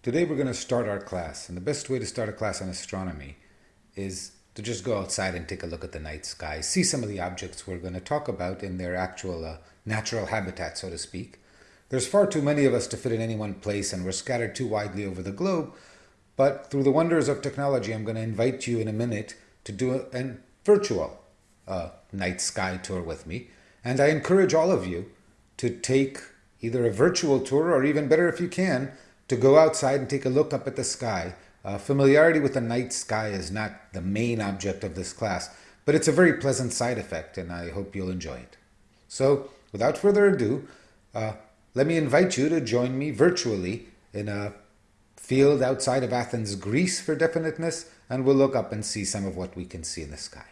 Today we're going to start our class, and the best way to start a class on astronomy is to just go outside and take a look at the night sky, see some of the objects we're going to talk about in their actual uh, natural habitat, so to speak. There's far too many of us to fit in any one place, and we're scattered too widely over the globe. But through the wonders of technology, I'm going to invite you in a minute to do a, a virtual uh, night sky tour with me. And I encourage all of you to take either a virtual tour or even better if you can, to go outside and take a look up at the sky. Uh, familiarity with the night sky is not the main object of this class, but it's a very pleasant side effect, and I hope you'll enjoy it. So, without further ado, uh, let me invite you to join me virtually in a field outside of Athens, Greece for definiteness, and we'll look up and see some of what we can see in the sky.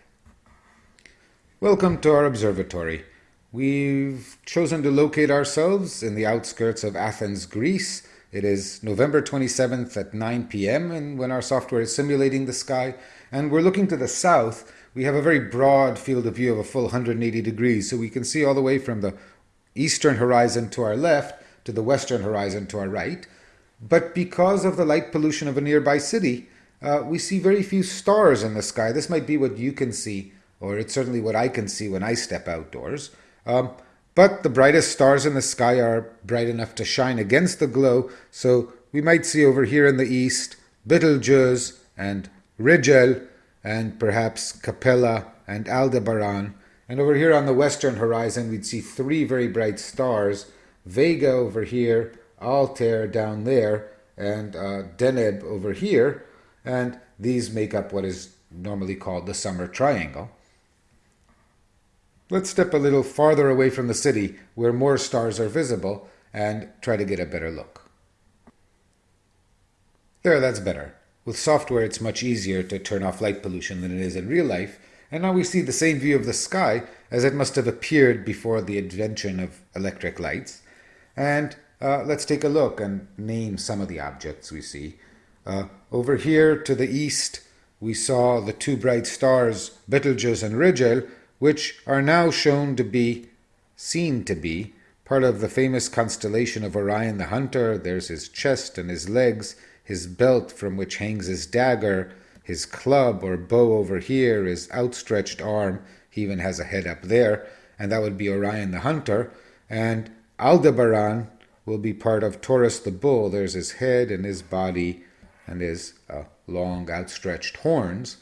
Welcome to our observatory. We've chosen to locate ourselves in the outskirts of Athens, Greece, it is November 27th at 9 p.m. and when our software is simulating the sky and we're looking to the south, we have a very broad field of view of a full 180 degrees. So we can see all the way from the eastern horizon to our left to the western horizon to our right. But because of the light pollution of a nearby city, uh, we see very few stars in the sky. This might be what you can see, or it's certainly what I can see when I step outdoors. Um, but the brightest stars in the sky are bright enough to shine against the glow, so we might see over here in the east Betelgeuse and Rigel and perhaps Capella and Aldebaran. And over here on the western horizon, we'd see three very bright stars Vega over here, Altair down there, and uh, Deneb over here. And these make up what is normally called the summer triangle. Let's step a little farther away from the city where more stars are visible and try to get a better look. There, that's better. With software, it's much easier to turn off light pollution than it is in real life, and now we see the same view of the sky as it must have appeared before the invention of electric lights. And uh, let's take a look and name some of the objects we see. Uh, over here to the east, we saw the two bright stars, Betelgeuse and Rigel, which are now shown to be, seen to be, part of the famous constellation of Orion the Hunter. There's his chest and his legs, his belt from which hangs his dagger, his club or bow over here, his outstretched arm. He even has a head up there, and that would be Orion the Hunter. And Aldebaran will be part of Taurus the Bull. There's his head and his body and his uh, long outstretched horns.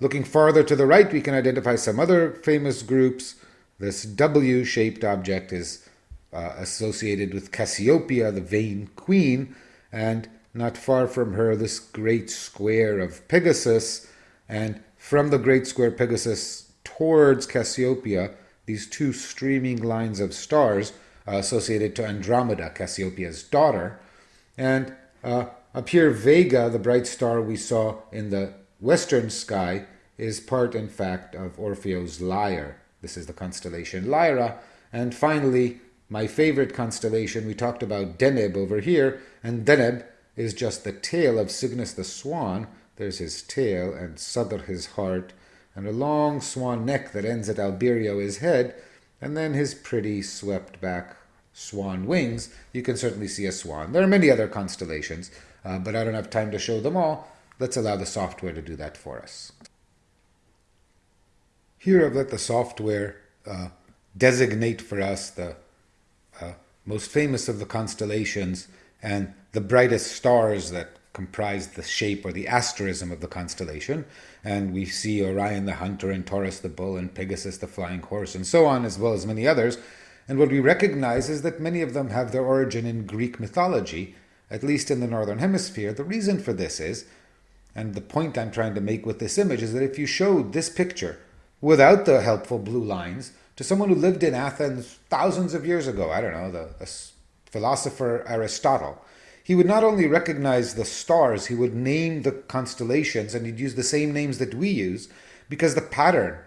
Looking farther to the right, we can identify some other famous groups. This W-shaped object is uh, associated with Cassiopeia, the vain queen, and not far from her, this great square of Pegasus, and from the great square Pegasus towards Cassiopeia, these two streaming lines of stars uh, associated to Andromeda, Cassiopeia's daughter, and uh, up here, Vega, the bright star we saw in the western sky is part, in fact, of Orpheus' lyre. This is the constellation Lyra. And finally, my favorite constellation, we talked about Deneb over here, and Deneb is just the tail of Cygnus the swan. There's his tail, and Sadr his heart, and a long swan neck that ends at Albireo his head, and then his pretty swept back swan wings. You can certainly see a swan. There are many other constellations, uh, but I don't have time to show them all. Let's allow the software to do that for us. Here I've let the software uh, designate for us the uh, most famous of the constellations and the brightest stars that comprise the shape or the asterism of the constellation. And we see Orion the hunter and Taurus the bull and Pegasus the flying horse and so on, as well as many others. And what we recognize is that many of them have their origin in Greek mythology, at least in the Northern Hemisphere. The reason for this is and the point I'm trying to make with this image is that if you showed this picture without the helpful blue lines to someone who lived in Athens thousands of years ago, I don't know, the, philosopher Aristotle, he would not only recognize the stars, he would name the constellations and he'd use the same names that we use because the pattern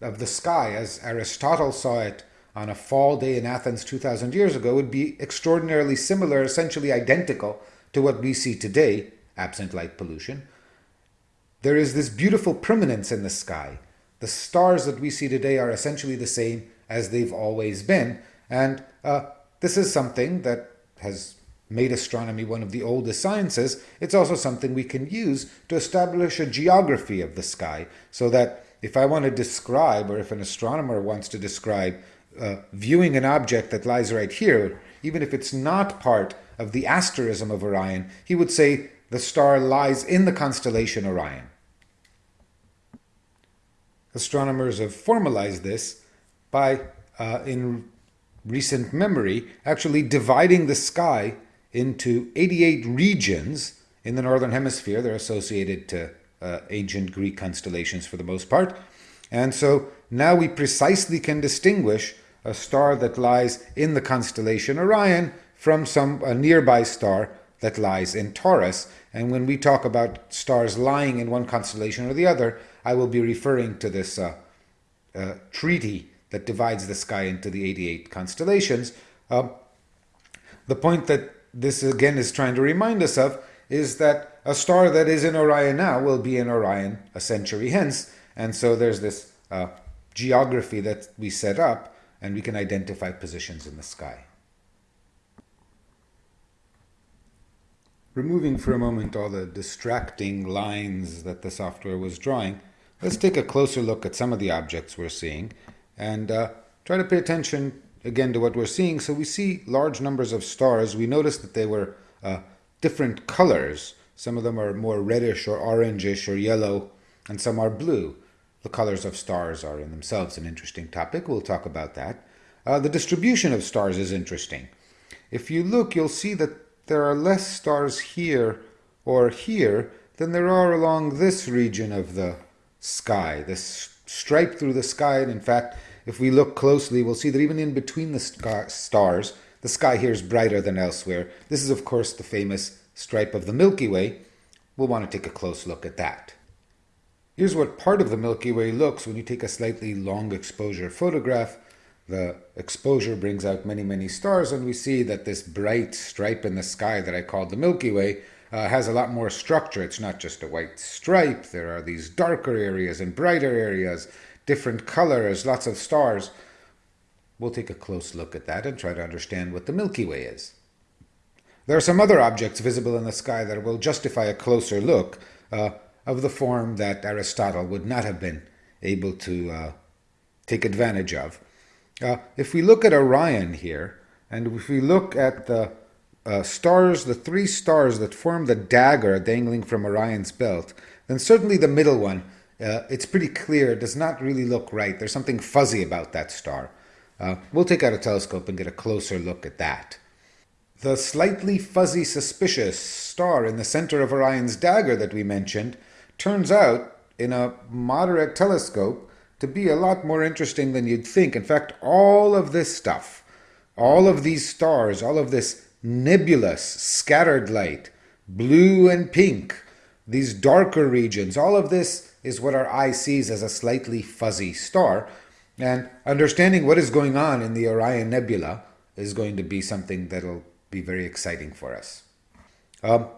of the sky, as Aristotle saw it on a fall day in Athens 2,000 years ago, would be extraordinarily similar, essentially identical to what we see today, absent light pollution. There is this beautiful permanence in the sky. The stars that we see today are essentially the same as they've always been. And uh, this is something that has made astronomy one of the oldest sciences, it's also something we can use to establish a geography of the sky so that if I want to describe, or if an astronomer wants to describe uh, viewing an object that lies right here, even if it's not part of the asterism of Orion, he would say the star lies in the constellation Orion. Astronomers have formalized this by, uh, in recent memory, actually dividing the sky into 88 regions in the northern hemisphere. They're associated to uh, ancient Greek constellations for the most part. And so now we precisely can distinguish a star that lies in the constellation Orion from some a nearby star that lies in Taurus. And when we talk about stars lying in one constellation or the other, I will be referring to this uh, uh, treaty that divides the sky into the 88 constellations. Uh, the point that this again is trying to remind us of is that a star that is in Orion now will be in Orion a century hence. And so there's this uh, geography that we set up and we can identify positions in the sky. Removing for a moment all the distracting lines that the software was drawing, let's take a closer look at some of the objects we're seeing and uh, try to pay attention again to what we're seeing. So we see large numbers of stars. We notice that they were uh, different colors. Some of them are more reddish or orangish or yellow, and some are blue. The colors of stars are in themselves an interesting topic. We'll talk about that. Uh, the distribution of stars is interesting. If you look, you'll see that there are less stars here or here than there are along this region of the sky, this stripe through the sky. And in fact, if we look closely, we'll see that even in between the stars, the sky here is brighter than elsewhere. This is, of course, the famous stripe of the Milky Way. We'll want to take a close look at that. Here's what part of the Milky Way looks when you take a slightly long exposure photograph. The exposure brings out many, many stars, and we see that this bright stripe in the sky that I called the Milky Way uh, has a lot more structure. It's not just a white stripe. There are these darker areas and brighter areas, different colors, lots of stars. We'll take a close look at that and try to understand what the Milky Way is. There are some other objects visible in the sky that will justify a closer look. Uh, of the form that Aristotle would not have been able to uh, take advantage of. Uh, if we look at Orion here, and if we look at the uh, stars, the three stars that form the dagger dangling from Orion's belt, then certainly the middle one, uh, it's pretty clear, does not really look right. There's something fuzzy about that star. Uh, we'll take out a telescope and get a closer look at that. The slightly fuzzy, suspicious star in the center of Orion's dagger that we mentioned turns out in a moderate telescope to be a lot more interesting than you'd think. In fact, all of this stuff, all of these stars, all of this nebulous, scattered light, blue and pink, these darker regions, all of this is what our eye sees as a slightly fuzzy star. And understanding what is going on in the Orion Nebula is going to be something that'll be very exciting for us. Um,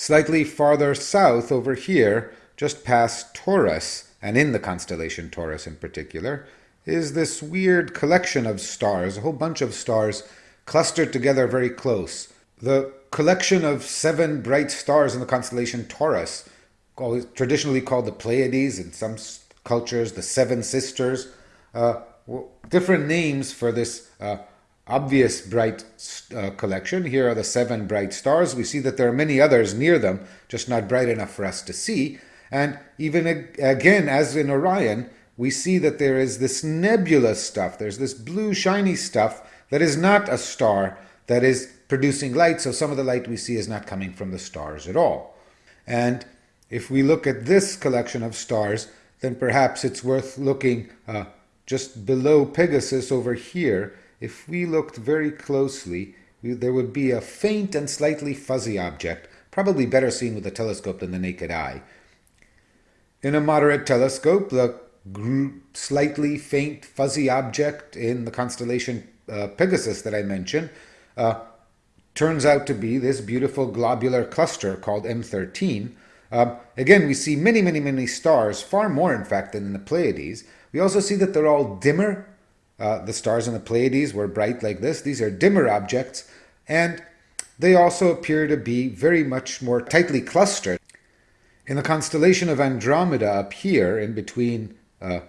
Slightly farther south over here, just past Taurus, and in the constellation Taurus in particular, is this weird collection of stars, a whole bunch of stars clustered together very close. The collection of seven bright stars in the constellation Taurus, traditionally called the Pleiades, in some cultures, the Seven Sisters, uh, different names for this uh, obvious bright uh, collection. Here are the seven bright stars. We see that there are many others near them, just not bright enough for us to see. And even again, as in Orion, we see that there is this nebulous stuff. There's this blue, shiny stuff that is not a star that is producing light. So some of the light we see is not coming from the stars at all. And if we look at this collection of stars, then perhaps it's worth looking uh, just below Pegasus over here if we looked very closely, we, there would be a faint and slightly fuzzy object, probably better seen with a telescope than the naked eye. In a moderate telescope, the slightly faint fuzzy object in the constellation uh, Pegasus that I mentioned uh, turns out to be this beautiful globular cluster called M13. Um, again, we see many, many, many stars, far more in fact than in the Pleiades. We also see that they're all dimmer uh, the stars in the Pleiades were bright like this. These are dimmer objects. And they also appear to be very much more tightly clustered. In the constellation of Andromeda up here, in between uh,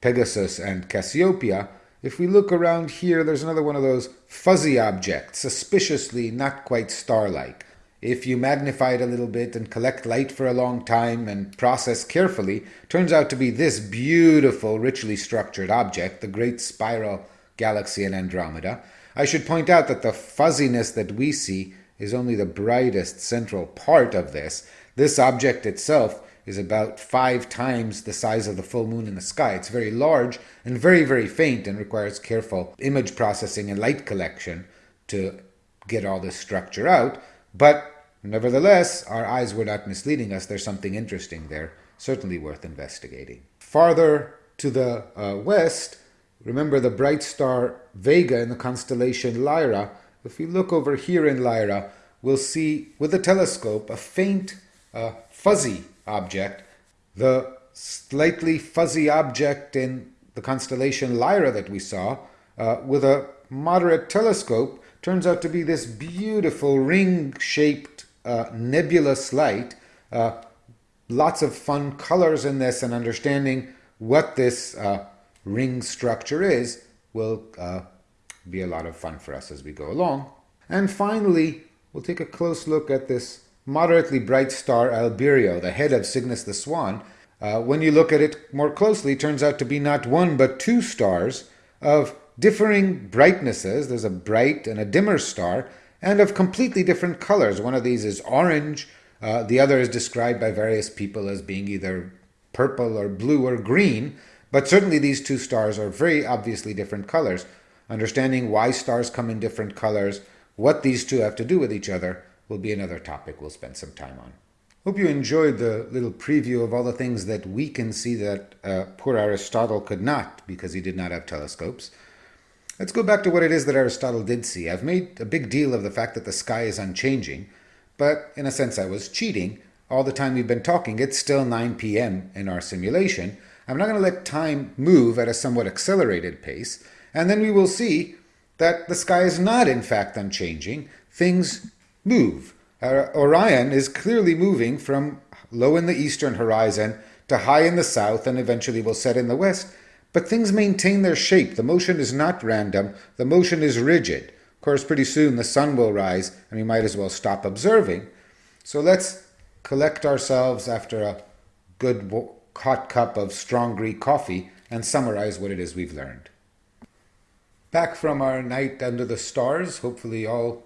Pegasus and Cassiopeia, if we look around here, there's another one of those fuzzy objects, suspiciously not quite star-like. If you magnify it a little bit and collect light for a long time and process carefully, turns out to be this beautiful, richly structured object, the Great Spiral Galaxy in Andromeda. I should point out that the fuzziness that we see is only the brightest central part of this. This object itself is about five times the size of the full moon in the sky. It's very large and very, very faint and requires careful image processing and light collection to get all this structure out. But nevertheless, our eyes were not misleading us. There's something interesting there, certainly worth investigating. Farther to the uh, west, remember the bright star Vega in the constellation Lyra. If we look over here in Lyra, we'll see with a telescope a faint, uh, fuzzy object. The slightly fuzzy object in the constellation Lyra that we saw uh, with a moderate telescope turns out to be this beautiful ring-shaped uh, nebulous light. Uh, lots of fun colors in this and understanding what this uh, ring structure is will uh, be a lot of fun for us as we go along. And finally, we'll take a close look at this moderately bright star Albireo, the head of Cygnus the Swan, uh, when you look at it more closely, turns out to be not one but two stars of differing brightnesses. There's a bright and a dimmer star, and of completely different colors. One of these is orange, uh, the other is described by various people as being either purple or blue or green, but certainly these two stars are very obviously different colors. Understanding why stars come in different colors, what these two have to do with each other, will be another topic we'll spend some time on. Hope you enjoyed the little preview of all the things that we can see that uh, poor Aristotle could not because he did not have telescopes. Let's go back to what it is that Aristotle did see. I've made a big deal of the fact that the sky is unchanging, but in a sense I was cheating. All the time we've been talking, it's still 9 p.m. in our simulation. I'm not going to let time move at a somewhat accelerated pace, and then we will see that the sky is not in fact unchanging. Things move. Uh, Orion is clearly moving from low in the eastern horizon to high in the south and eventually will set in the west. But things maintain their shape. The motion is not random, the motion is rigid. Of course, pretty soon the sun will rise and we might as well stop observing. So let's collect ourselves after a good hot cup of strong Greek coffee and summarize what it is we've learned. Back from our night under the stars, hopefully all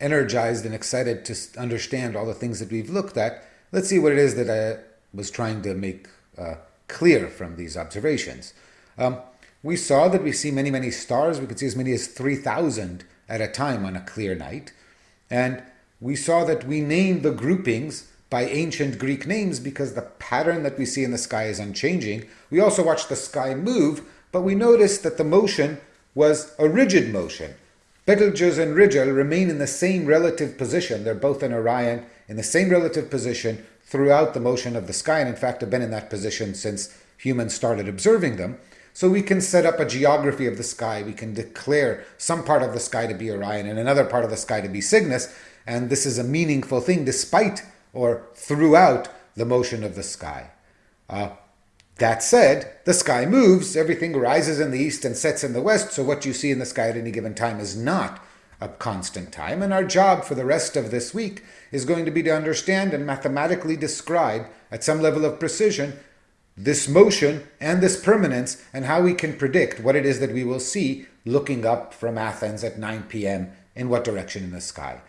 energized and excited to understand all the things that we've looked at, let's see what it is that I was trying to make uh, clear from these observations. Um, we saw that we see many, many stars. We could see as many as 3,000 at a time on a clear night. And we saw that we named the groupings by ancient Greek names because the pattern that we see in the sky is unchanging. We also watched the sky move, but we noticed that the motion was a rigid motion. Betelgeuse and Rigel remain in the same relative position. They're both in Orion in the same relative position throughout the motion of the sky, and in fact have been in that position since humans started observing them. So we can set up a geography of the sky. We can declare some part of the sky to be Orion and another part of the sky to be Cygnus, and this is a meaningful thing despite or throughout the motion of the sky. Uh, that said, the sky moves, everything rises in the east and sets in the west, so what you see in the sky at any given time is not a constant time. And our job for the rest of this week is going to be to understand and mathematically describe, at some level of precision, this motion and this permanence, and how we can predict what it is that we will see looking up from Athens at 9 p.m. in what direction in the sky.